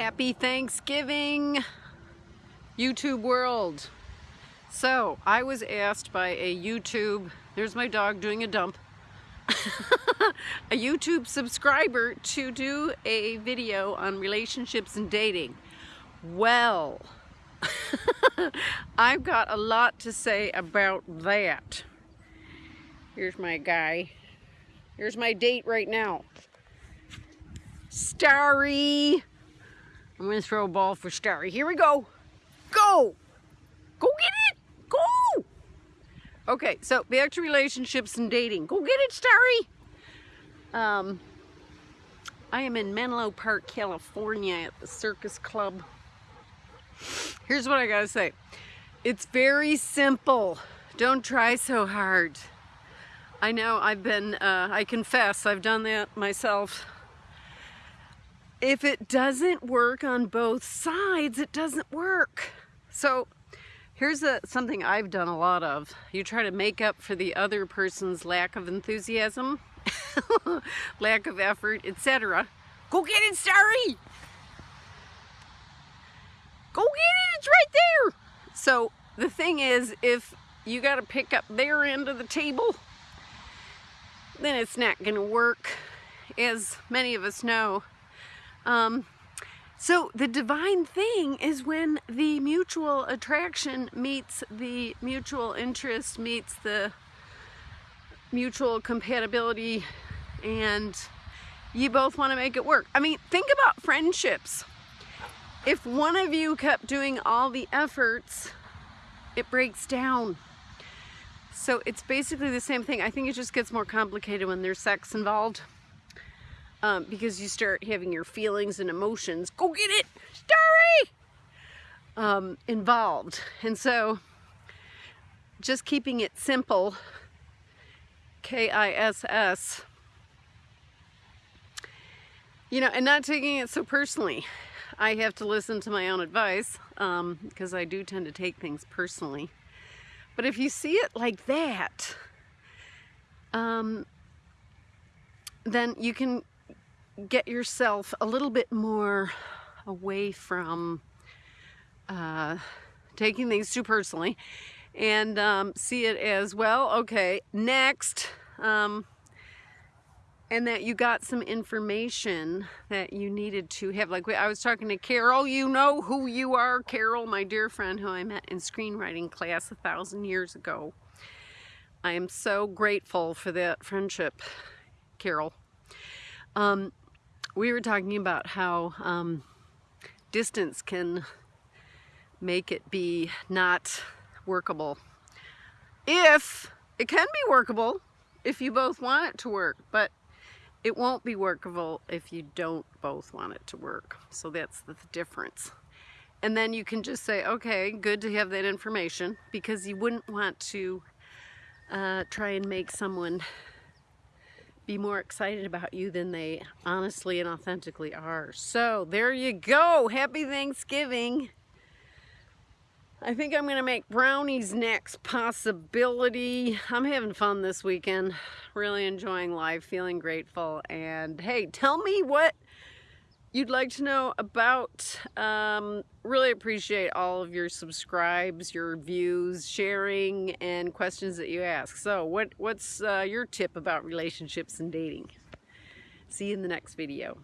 Happy Thanksgiving, YouTube world. So, I was asked by a YouTube, there's my dog doing a dump, a YouTube subscriber to do a video on relationships and dating. Well, I've got a lot to say about that. Here's my guy. Here's my date right now. Starry. I'm to throw a ball for Starry. Here we go. Go. Go get it. Go. Okay, so back to relationships and dating. Go get it, Starry. Um, I am in Menlo Park, California at the Circus Club. Here's what I gotta say. It's very simple. Don't try so hard. I know I've been, uh, I confess, I've done that myself if it doesn't work on both sides, it doesn't work. So here's a, something I've done a lot of. You try to make up for the other person's lack of enthusiasm, lack of effort, etc. Go get it, Starry! Go get it, it's right there! So the thing is, if you got to pick up their end of the table, then it's not going to work. As many of us know, um, so the divine thing is when the mutual attraction meets the mutual interest, meets the mutual compatibility, and you both want to make it work. I mean, think about friendships. If one of you kept doing all the efforts, it breaks down. So it's basically the same thing. I think it just gets more complicated when there's sex involved um, because you start having your feelings and emotions, go get it, Starry, um, involved. And so just keeping it simple, K-I-S-S, you know, and not taking it so personally. I have to listen to my own advice um, because I do tend to take things personally. But if you see it like that, um, then you can get yourself a little bit more away from uh, taking things too personally and um, see it as well okay next um, and that you got some information that you needed to have. Like I was talking to Carol you know who you are Carol my dear friend who I met in screenwriting class a thousand years ago. I am so grateful for that friendship Carol. Um, we were talking about how um, distance can make it be not workable. If it can be workable if you both want it to work, but it won't be workable if you don't both want it to work. So that's the difference. And then you can just say, okay, good to have that information because you wouldn't want to uh, try and make someone be more excited about you than they honestly and authentically are. So there you go. Happy Thanksgiving. I think I'm going to make brownies next possibility. I'm having fun this weekend. Really enjoying life, feeling grateful. And hey, tell me what you'd like to know about, um, really appreciate all of your subscribes, your views, sharing, and questions that you ask. So what, what's uh, your tip about relationships and dating? See you in the next video.